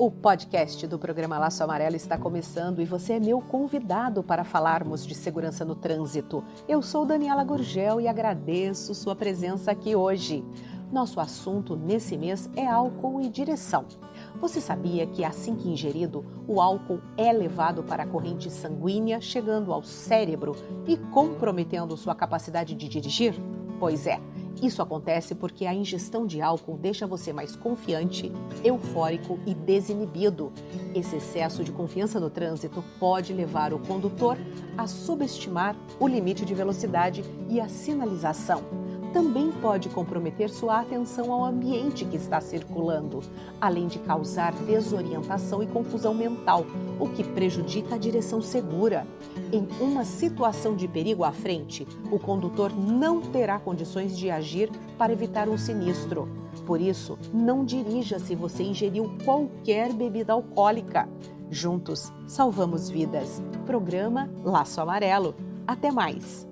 O podcast do programa Laço Amarelo está começando e você é meu convidado para falarmos de segurança no trânsito. Eu sou Daniela Gurgel e agradeço sua presença aqui hoje. Nosso assunto nesse mês é álcool e direção. Você sabia que assim que ingerido, o álcool é levado para a corrente sanguínea, chegando ao cérebro e comprometendo sua capacidade de dirigir? Pois é. Isso acontece porque a ingestão de álcool deixa você mais confiante, eufórico e desinibido. Esse excesso de confiança no trânsito pode levar o condutor a subestimar o limite de velocidade e a sinalização. Também pode comprometer sua atenção ao ambiente que está circulando, além de causar desorientação e confusão mental, o que prejudica a direção segura. Em uma situação de perigo à frente, o condutor não terá condições de agir para evitar um sinistro. Por isso, não dirija se você ingeriu qualquer bebida alcoólica. Juntos, salvamos vidas. Programa Laço Amarelo. Até mais!